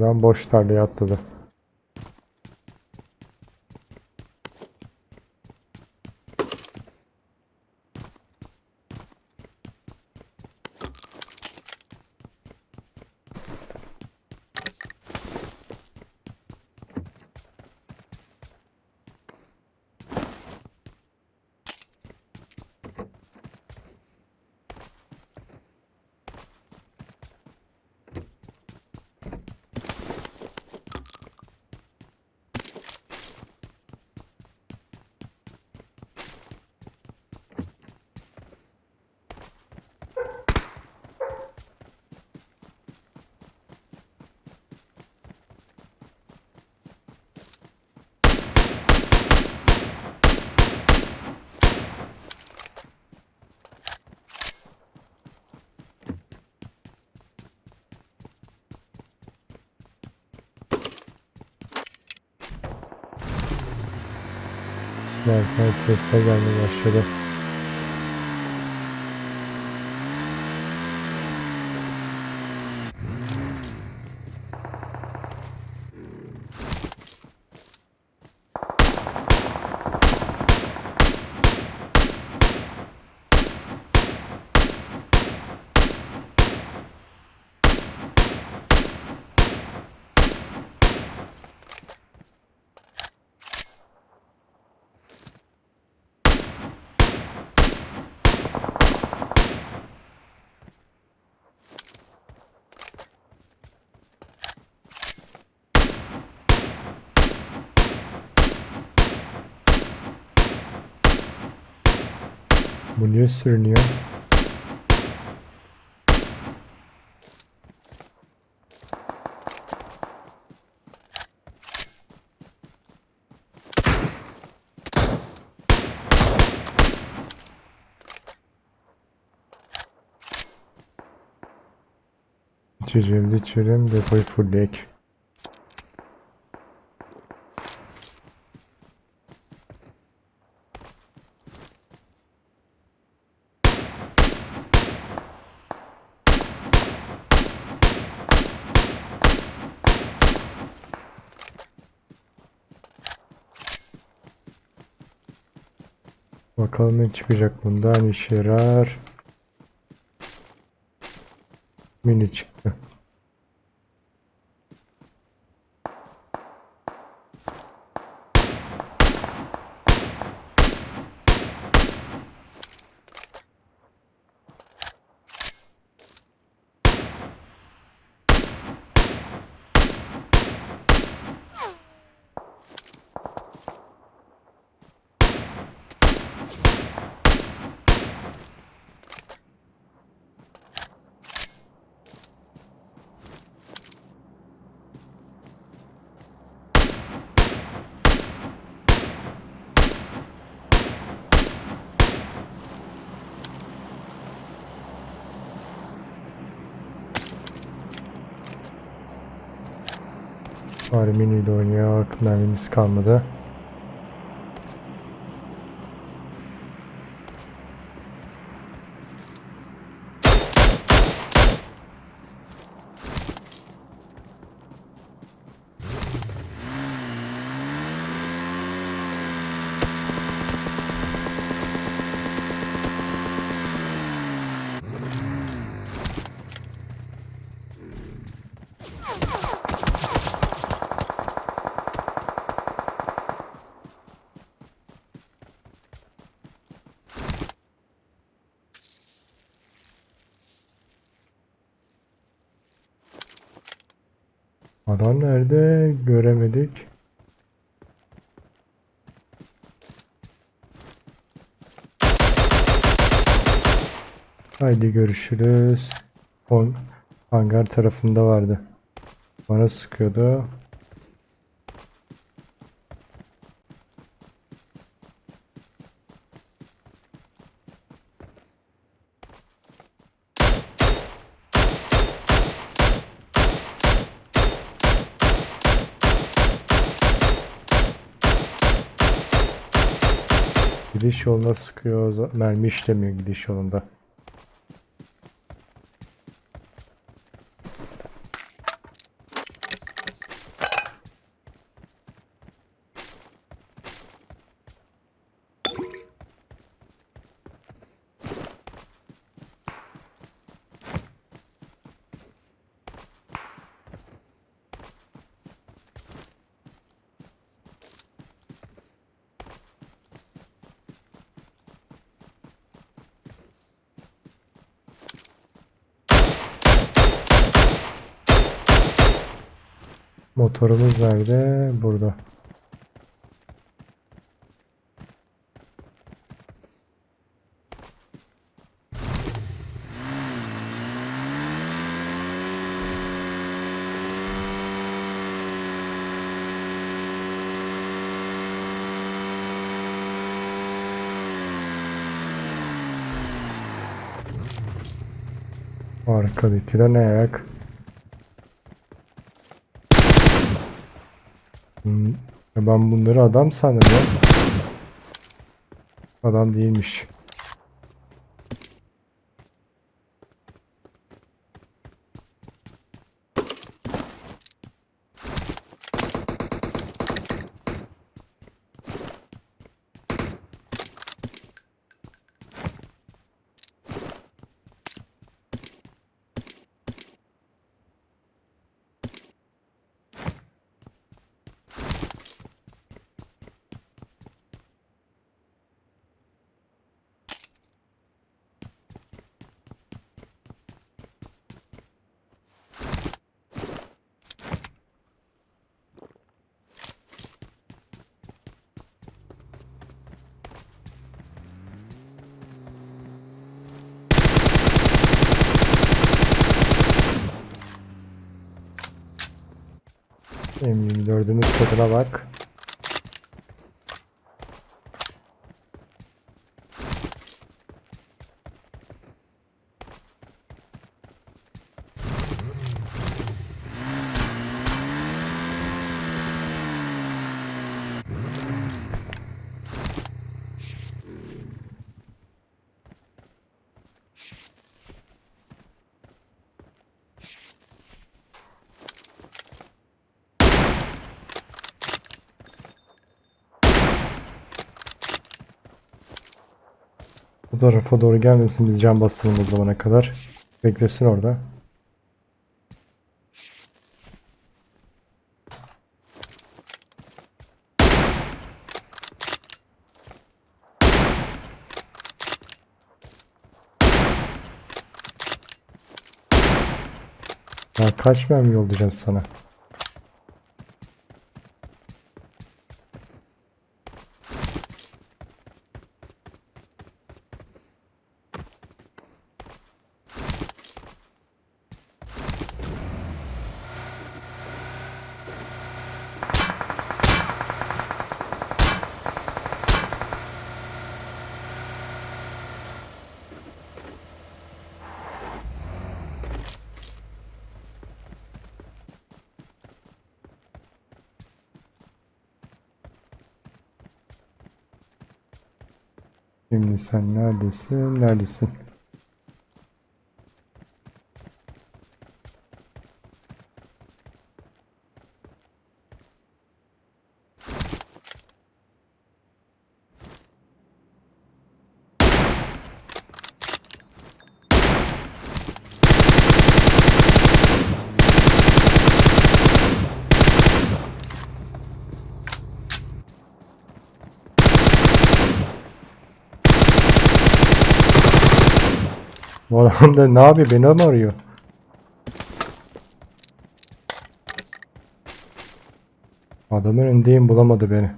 Adam boş tarlaya atladı. Derken sesler gelmeye başladı. Bu niye sürünüyor? İçeceğimizi içelim, depoyu fullleyek. Bakalım ne çıkacak bundan işe yarar. Mini çıktı. Bari mini ile oynuyor. Mermimiz kalmadı. Adam nerede? Göremedik. Haydi görüşürüz. On hangar tarafında vardı. Bana sıkıyordu. Gidiş yoluna sıkıyor. Mermi işlemiyor gidiş yolunda. Motorumuz nerede? Burada. Arkadaki de ne ayak? Hmm, ya Ben bunları adam sandım ya. Adam değilmiş. M24'ümüz tadına bak. Bu tarafa doğru gelmesin biz can basalım o zamana kadar. Beklesin orada. Ya kaç mermi yollayacağım sana? Şimdi sen neredesin? Neredesin? Bu adam da ne yapıyor? Beni mi arıyor? Adamın önündeyim bulamadı beni.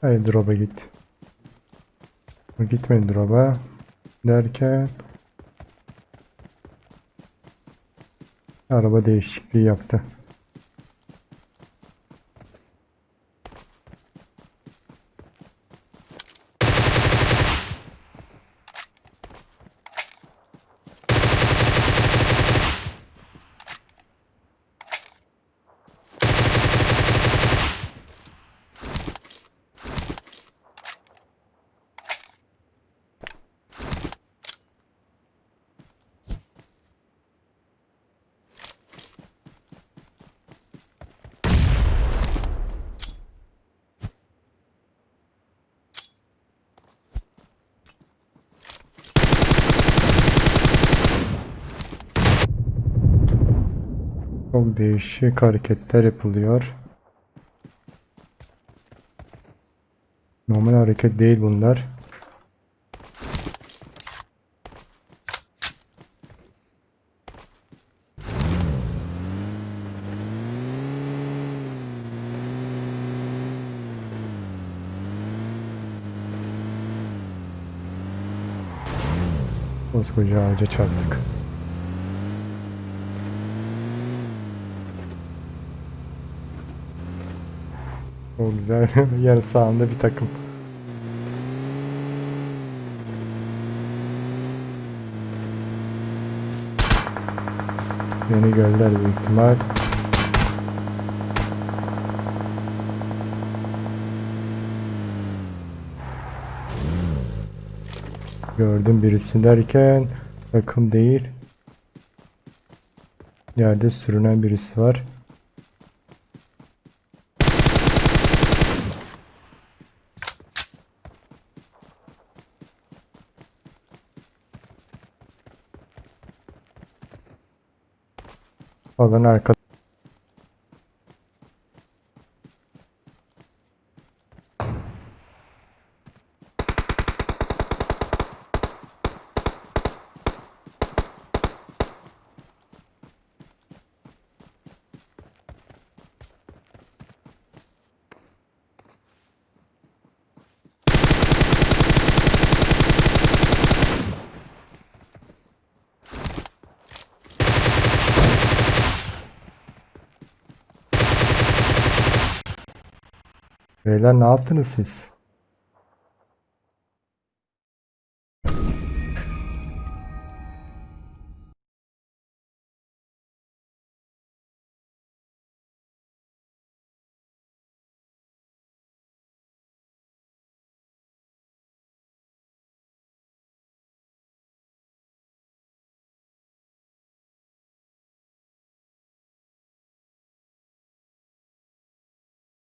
Haydi drop'a git. Gitmedi drop'a. Derken araba değişikliği yaptı. Çok değişik hareketler yapılıyor. Normal hareket değil bunlar. Koskoca ağaca çarptık. O güzel. Yarı sağında bir takım. Beni gönder büyük ihtimal. Gördüm birisi derken takım değil. Yerde sürünen birisi var. Falan arka Beyler ne yaptınız siz?